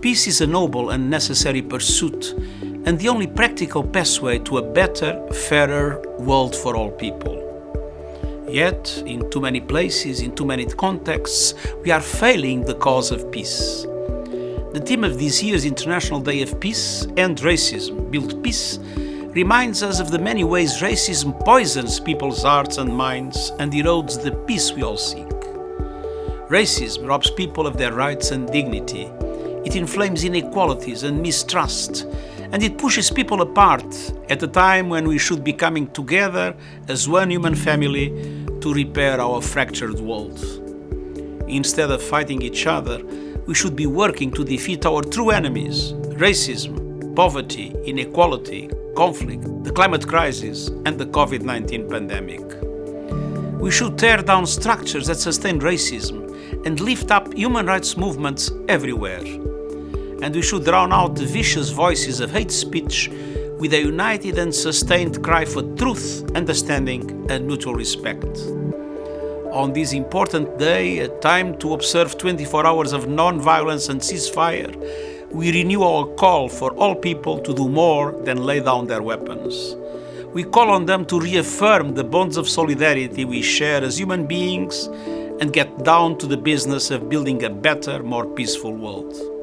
Peace is a noble and necessary pursuit and the only practical pathway to a better, fairer world for all people. Yet, in too many places, in too many contexts, we are failing the cause of peace. The theme of this year's International Day of Peace, End Racism, Build Peace, reminds us of the many ways racism poisons people's hearts and minds and erodes the peace we all seek. Racism robs people of their rights and dignity. It inflames inequalities and mistrust, and it pushes people apart at a time when we should be coming together as one human family to repair our fractured world. Instead of fighting each other, we should be working to defeat our true enemies racism, poverty, inequality, conflict, the climate crisis, and the COVID 19 pandemic. We should tear down structures that sustain racism and lift up human rights movements everywhere. And we should drown out the vicious voices of hate speech with a united and sustained cry for truth, understanding, and mutual respect. On this important day, a time to observe 24 hours of non-violence and ceasefire, we renew our call for all people to do more than lay down their weapons. We call on them to reaffirm the bonds of solidarity we share as human beings and get down to the business of building a better, more peaceful world.